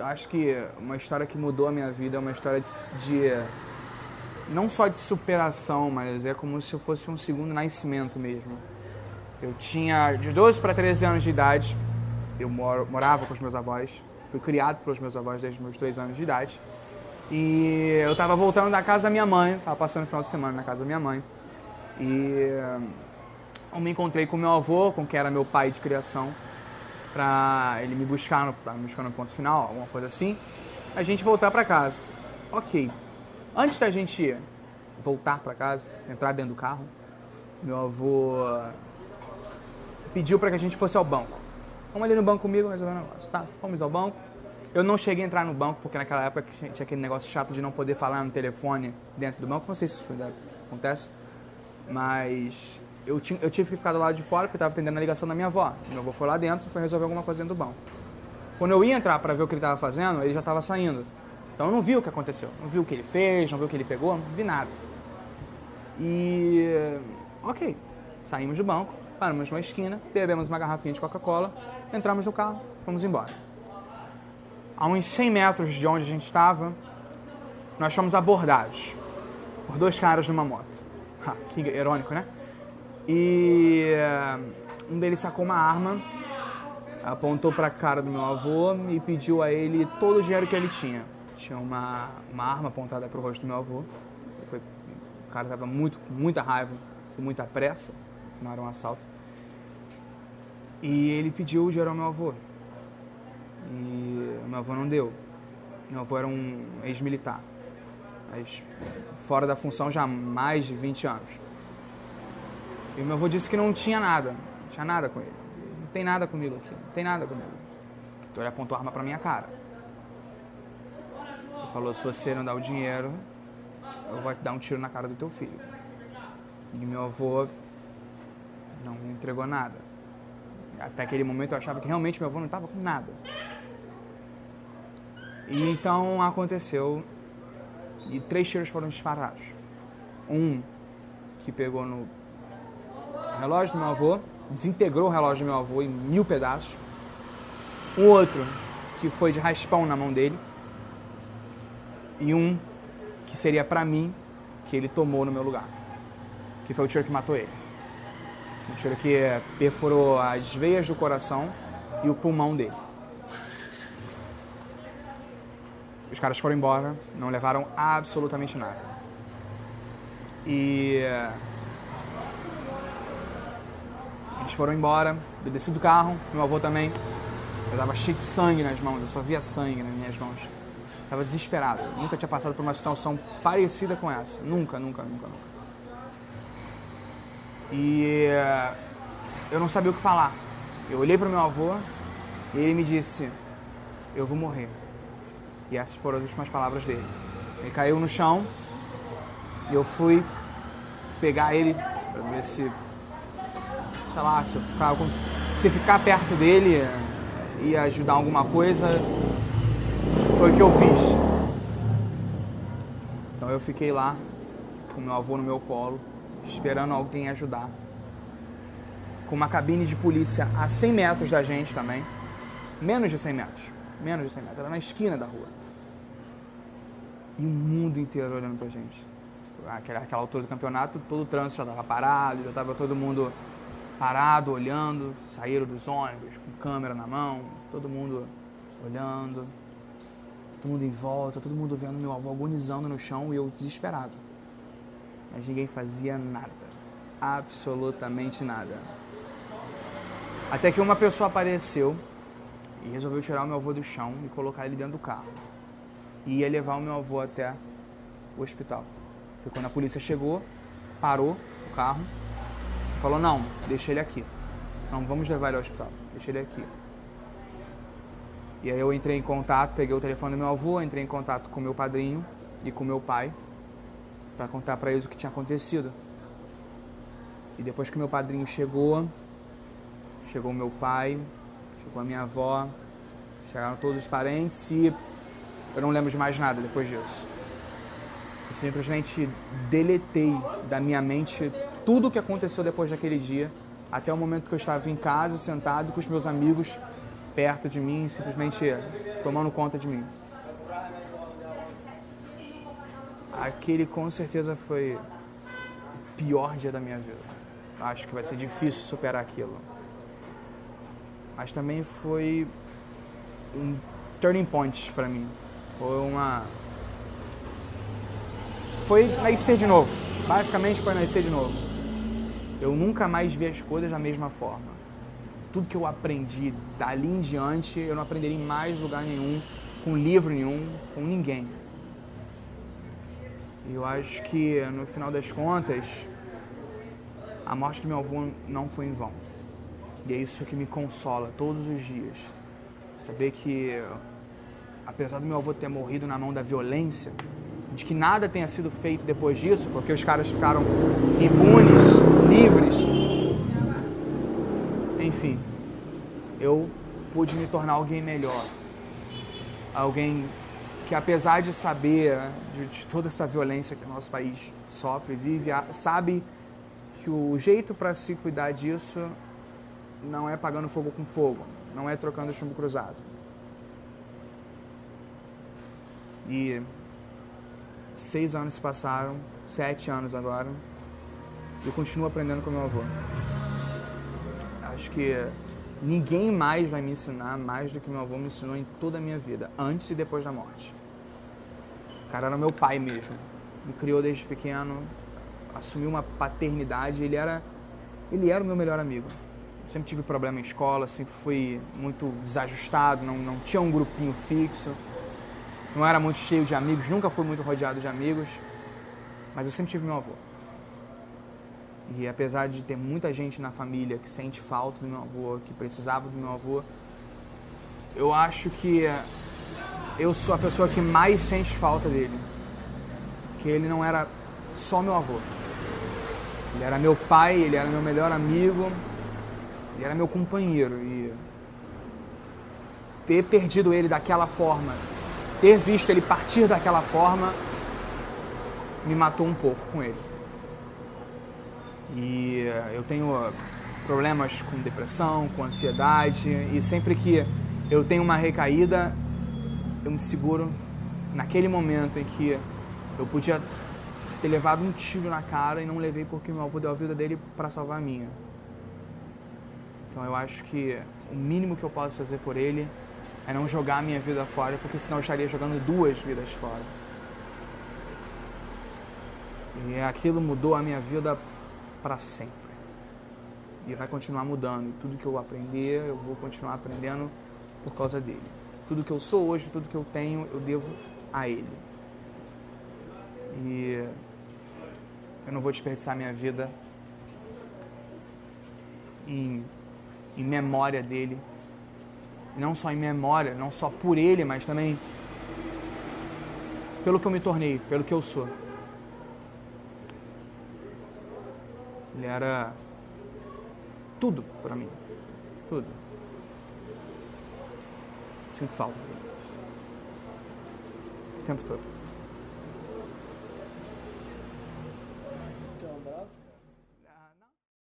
Eu acho que uma história que mudou a minha vida é uma história de, de não só de superação, mas é como se eu fosse um segundo nascimento mesmo. Eu tinha de 12 para 13 anos de idade, eu moro, morava com os meus avós, fui criado pelos meus avós desde meus 3 anos de idade. E eu estava voltando da casa da minha mãe, estava passando o final de semana na casa da minha mãe. E eu me encontrei com meu avô, com quem era meu pai de criação, para ele me buscar no, me buscar no ponto final, alguma coisa assim, a gente voltar para casa. Ok. Antes da gente voltar para casa, entrar dentro do carro, meu avô pediu para que a gente fosse ao banco. Vamos ali no banco comigo resolver o negócio, tá? Fomos ao banco. Eu não cheguei a entrar no banco, porque naquela época tinha aquele negócio chato de não poder falar no telefone dentro do banco. Não sei se isso acontece, mas eu, tinha, eu tive que ficar do lado de fora, porque eu estava atendendo a ligação da minha avó. Meu avô foi lá dentro foi resolver alguma coisa dentro do banco. Quando eu ia entrar para ver o que ele estava fazendo, ele já estava saindo. Então eu não vi o que aconteceu. Não vi o que ele fez, não vi o que ele pegou, não vi nada. E. Ok. Saímos do banco, paramos numa esquina, bebemos uma garrafinha de Coca-Cola, entramos no carro, fomos embora. A uns 100 metros de onde a gente estava, nós fomos abordados por dois caras numa moto. Ha, que irônico, né? E um deles sacou uma arma, apontou para a cara do meu avô e pediu a ele todo o dinheiro que ele tinha. Tinha uma, uma arma apontada para o rosto do meu avô. Foi, o cara estava muito, com muita raiva, com muita pressa, não era um assalto. E ele pediu o dinheiro ao meu avô. E meu avô não deu. Meu avô era um ex-militar, mas fora da função já há mais de 20 anos. E meu avô disse que não tinha nada, não tinha nada com ele. Não tem nada comigo aqui, não tem nada comigo. Então ele apontou a arma pra minha cara. Ele falou, se você não dá o dinheiro, eu vou te dar um tiro na cara do teu filho. E meu avô não me entregou nada. Até aquele momento eu achava que realmente meu avô não estava com nada. E então aconteceu e três tiros foram disparados. Um que pegou no relógio do meu avô, desintegrou o relógio do meu avô em mil pedaços. Um outro que foi de raspão na mão dele. E um que seria para mim, que ele tomou no meu lugar. Que foi o tiro que matou ele. Um tiro que perfurou as veias do coração e o pulmão dele. Os caras foram embora, não levaram absolutamente nada. E Eles foram embora, eu desci do carro, meu avô também. Eu tava cheio de sangue nas mãos, eu só via sangue nas minhas mãos. Tava desesperado. Eu nunca tinha passado por uma situação parecida com essa. Nunca, nunca, nunca, nunca. E eh, eu não sabia o que falar. Eu olhei para meu avô e ele me disse: Eu vou morrer. E essas foram as últimas palavras dele. Ele caiu no chão e eu fui pegar ele para ver se sei lá, se eu ficar, se ficar perto dele e ajudar alguma coisa, foi o que eu fiz. Então eu fiquei lá com meu avô no meu colo, esperando alguém ajudar. Com uma cabine de polícia a 100 metros da gente também. Menos de 100 metros. Menos de 100 metros. Era na esquina da rua. E o mundo inteiro olhando pra gente. Aquela, altura do campeonato, todo o trânsito já estava parado, já estava todo mundo parado, olhando, saíram dos ônibus com câmera na mão, todo mundo olhando, todo mundo em volta, todo mundo vendo meu avô agonizando no chão e eu desesperado. Mas ninguém fazia nada, absolutamente nada. Até que uma pessoa apareceu e resolveu tirar o meu avô do chão e colocar ele dentro do carro. E ia levar o meu avô até o hospital. Foi quando a polícia chegou, parou o carro Falou, não, deixa ele aqui. Não, vamos levar ele ao hospital. Deixa ele aqui. E aí eu entrei em contato, peguei o telefone do meu avô, entrei em contato com meu padrinho e com meu pai para contar para eles o que tinha acontecido. E depois que meu padrinho chegou, chegou meu pai, chegou a minha avó, chegaram todos os parentes e eu não lembro de mais nada depois disso. Eu simplesmente deletei da minha mente tudo o que aconteceu depois daquele dia, até o momento que eu estava em casa, sentado com os meus amigos, perto de mim, simplesmente tomando conta de mim. Aquele com certeza foi o pior dia da minha vida. Acho que vai ser difícil superar aquilo. Mas também foi um turning point para mim. Foi uma foi nascer de novo. Basicamente foi nascer de novo. Eu nunca mais vi as coisas da mesma forma. Tudo que eu aprendi dali em diante, eu não aprenderia em mais lugar nenhum, com livro nenhum, com ninguém. E eu acho que no final das contas, a morte do meu avô não foi em vão. E é isso que me consola todos os dias. Saber que, apesar do meu avô ter morrido na mão da violência, de que nada tenha sido feito depois disso, porque os caras ficaram impunes, livres. Enfim, eu pude me tornar alguém melhor. Alguém que, apesar de saber de, de toda essa violência que o nosso país sofre, vive, sabe que o jeito para se cuidar disso não é pagando fogo com fogo, não é trocando chumbo cruzado. E seis anos se passaram, sete anos agora, eu continuo aprendendo com meu avô. Acho que ninguém mais vai me ensinar mais do que meu avô me ensinou em toda a minha vida, antes e depois da morte. O cara era meu pai mesmo. Me criou desde pequeno, assumiu uma paternidade, ele era ele era o meu melhor amigo. Eu sempre tive problema em escola, sempre fui muito desajustado, não, não tinha um grupinho fixo não era muito cheio de amigos, nunca fui muito rodeado de amigos, mas eu sempre tive meu avô. E apesar de ter muita gente na família que sente falta do meu avô, que precisava do meu avô, eu acho que eu sou a pessoa que mais sente falta dele. Que ele não era só meu avô. Ele era meu pai, ele era meu melhor amigo, ele era meu companheiro. E ter perdido ele daquela forma ter visto ele partir daquela forma me matou um pouco com ele. E eh, eu tenho eh, problemas com depressão, com ansiedade, e sempre que eu tenho uma recaída, eu me seguro naquele momento em que eu podia ter levado um tiro na cara e não levei porque meu avô deu a vida dele para salvar a minha. Então eu acho que o mínimo que eu posso fazer por ele é não jogar a minha vida fora, porque senão eu estaria jogando duas vidas fora. E aquilo mudou a minha vida para sempre. E vai continuar mudando. Tudo que eu aprender, eu vou continuar aprendendo por causa dele. Tudo que eu sou hoje, tudo que eu tenho, eu devo a ele. E eu não vou desperdiçar minha vida em, em memória dele, não só em memória, não só por ele, mas também pelo que eu me tornei, pelo que eu sou. Ele era tudo para mim. Tudo. Sinto falta dele. O tempo todo.